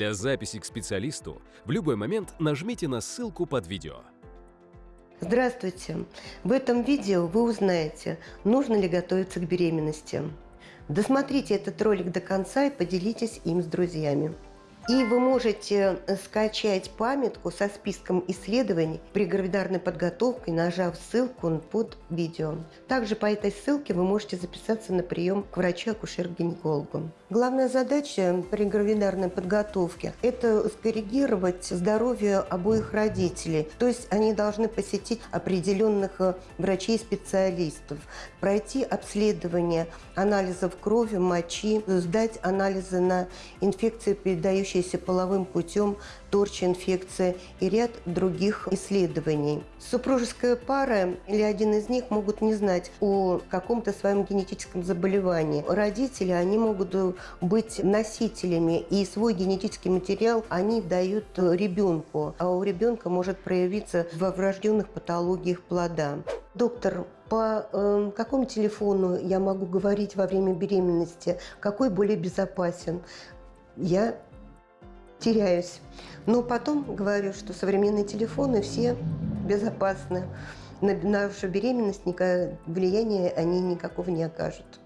Для записи к специалисту в любой момент нажмите на ссылку под видео. Здравствуйте! В этом видео вы узнаете, нужно ли готовиться к беременности. Досмотрите этот ролик до конца и поделитесь им с друзьями. И вы можете скачать памятку со списком исследований при гравидарной подготовке, нажав ссылку под видео. Также по этой ссылке вы можете записаться на прием к врачу-акушер-гинекологу. Главная задача при гравидарной подготовке – это скоррегировать здоровье обоих родителей. То есть они должны посетить определенных э, врачей-специалистов, пройти обследование анализов крови, мочи, сдать анализы на инфекции, передающие передающаяся половым путем, торч-инфекция и ряд других исследований. Супружеская пара или один из них могут не знать о каком-то своем генетическом заболевании. Родители, они могут быть носителями, и свой генетический материал они дают ребенку, а у ребенка может проявиться во врожденных патологиях плода. Доктор, по э, какому телефону я могу говорить во время беременности? Какой более безопасен? Я теряюсь. Но потом говорю, что современные телефоны все безопасны. На нашу беременность влияния они никакого не окажут.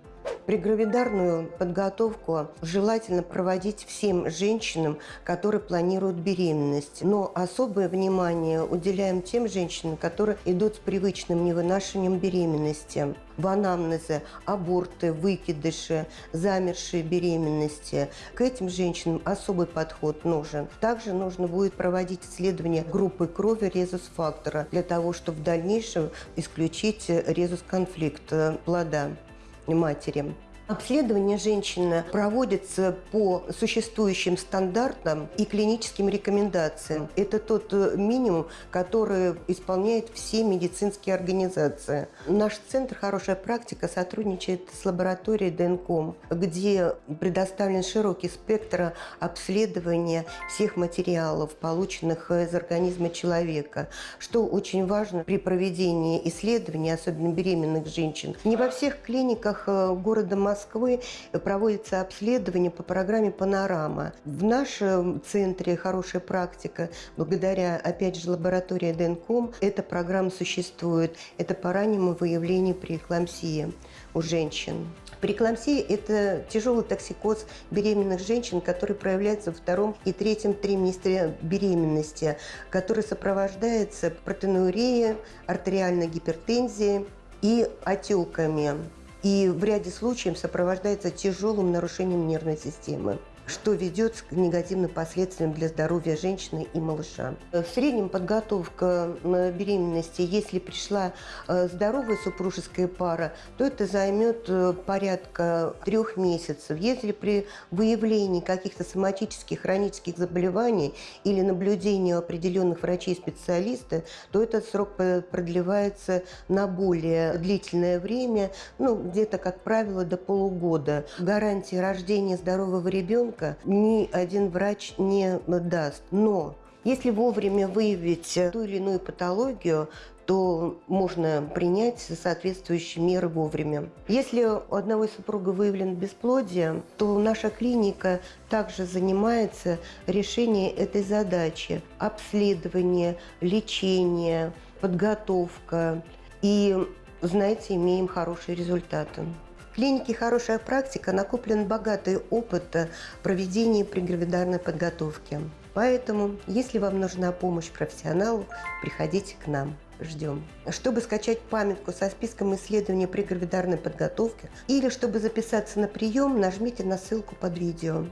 Прегравидарную подготовку желательно проводить всем женщинам, которые планируют беременность. Но особое внимание уделяем тем женщинам, которые идут с привычным невынашиванием беременности. В анамнезе аборты, выкидыши, замершие беременности. К этим женщинам особый подход нужен. Также нужно будет проводить исследование группы крови резус-фактора для того, чтобы в дальнейшем исключить резус-конфликт плода матери. Обследование женщины проводится по существующим стандартам и клиническим рекомендациям. Это тот э, минимум, который исполняют все медицинские организации. Наш центр «Хорошая практика» сотрудничает с лабораторией ДНКОМ, где предоставлен широкий спектр обследования всех материалов, полученных из организма человека, что очень важно при проведении исследований, особенно беременных женщин. Не во всех клиниках э, города Москвы Москвы проводится обследование по программе «Панорама». В нашем центре «Хорошая практика», благодаря, опять же, лаборатории ДНКОМ, эта программа существует. Это по раннему выявлению преэклампсии у женщин. Преэклампсия – это тяжелый токсикоз беременных женщин, который проявляется во втором и третьем триместре беременности, который сопровождается протеинурией, артериальной гипертензией и отеками и в ряде случаев сопровождается тяжелым нарушением нервной системы что ведет к негативным последствиям для здоровья женщины и малыша. В среднем подготовка беременности, если пришла э, здоровая супружеская пара, то это займет э, порядка трех месяцев. Если при выявлении каких-то соматических хронических заболеваний или наблюдении определенных врачей-специалистов, то этот срок продлевается на более длительное время, ну, где-то, как правило, до полугода. Гарантии рождения здорового ребенка ребенка ни один врач не даст. Но если вовремя выявить ту или иную патологию, то можно принять соответствующие меры вовремя. Если у одного из супруга выявлен бесплодие, то наша клиника также занимается решением этой задачи. Обследование, лечение, подготовка. И, знаете, имеем хорошие результаты. Клинике «Хорошая практика» накоплен богатый опыт проведения прегравидарной подготовки. Поэтому, если вам нужна помощь профессионалу, приходите к нам. Ждем. Чтобы скачать памятку со списком исследований при гравидарной подготовке или чтобы записаться на прием, нажмите на ссылку под видео.